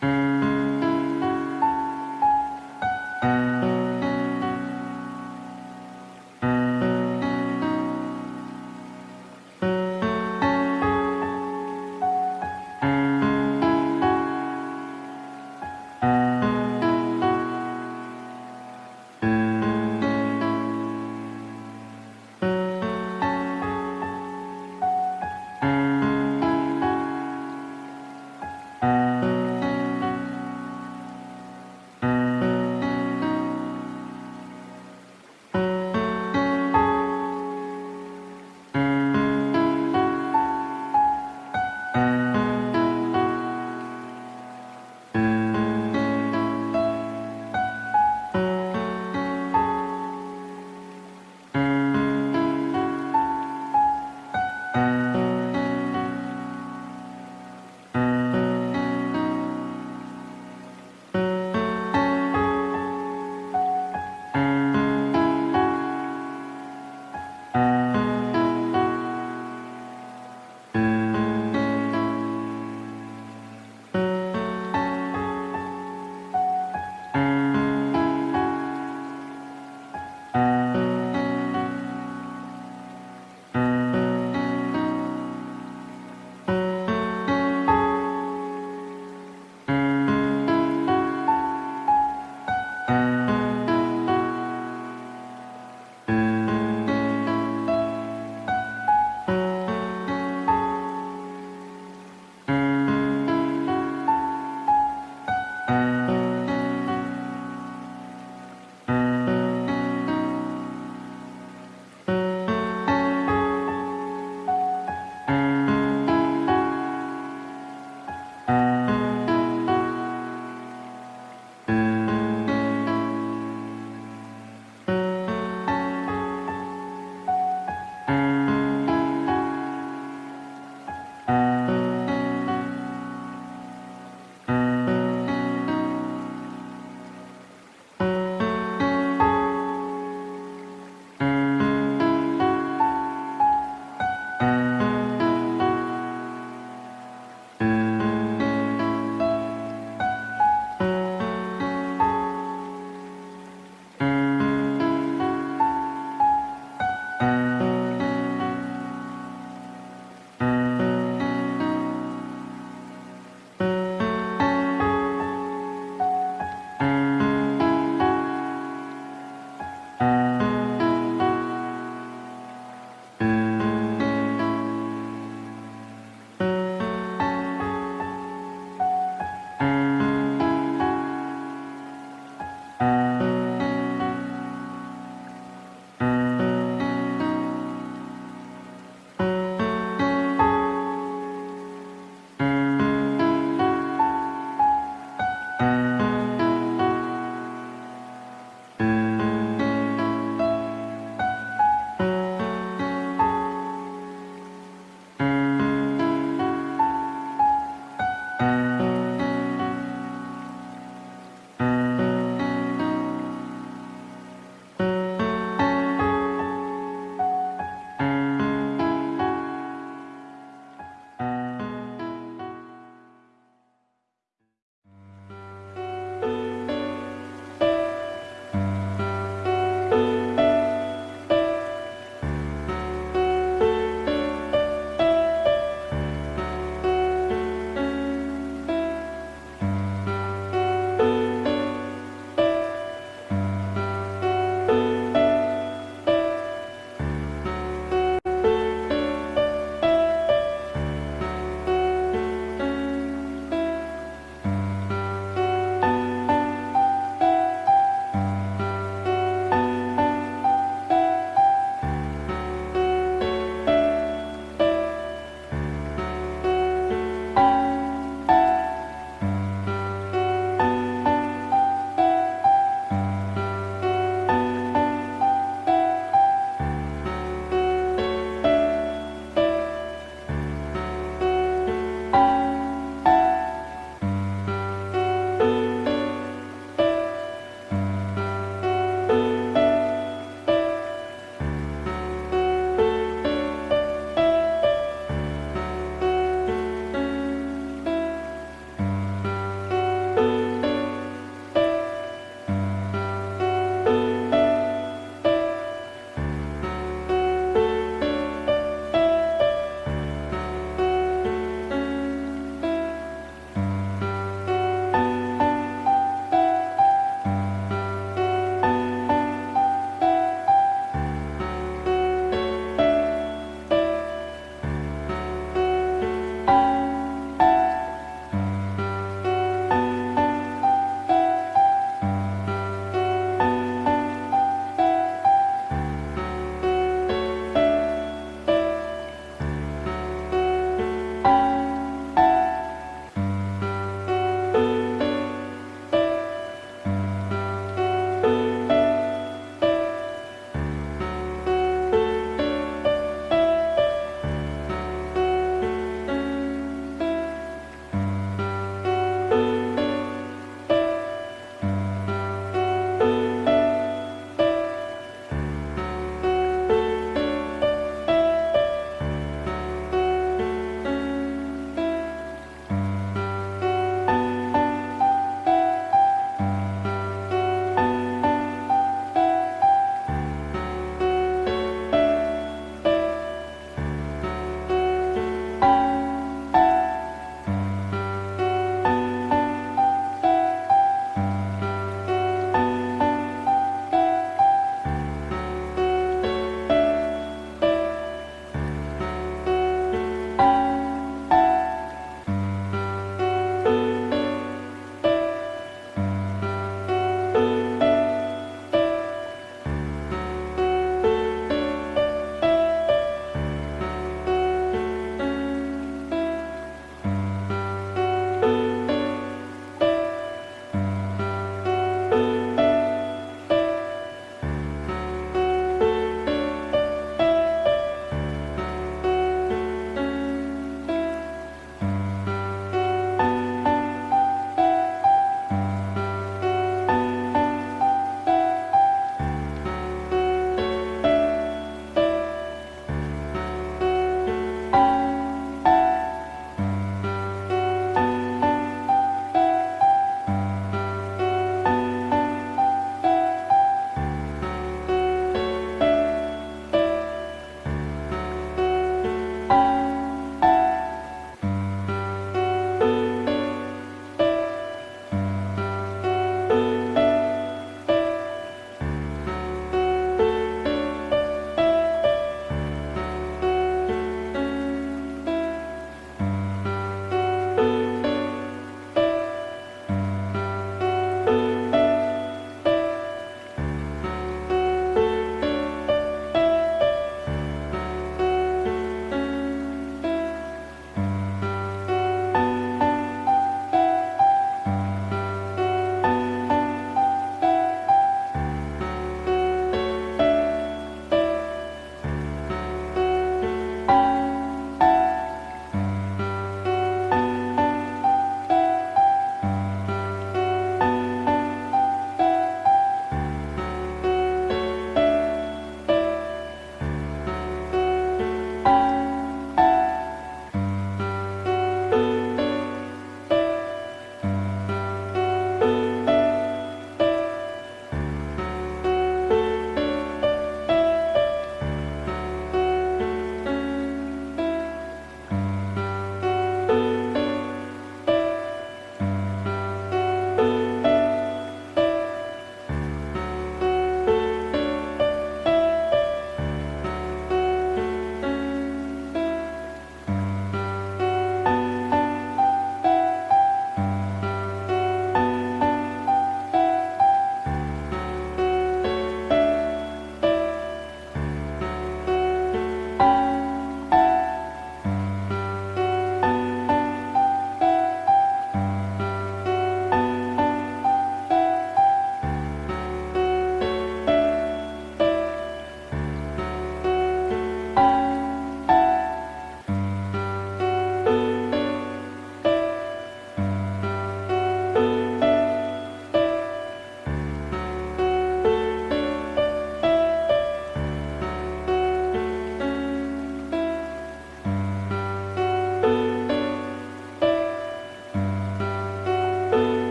Mm-hmm.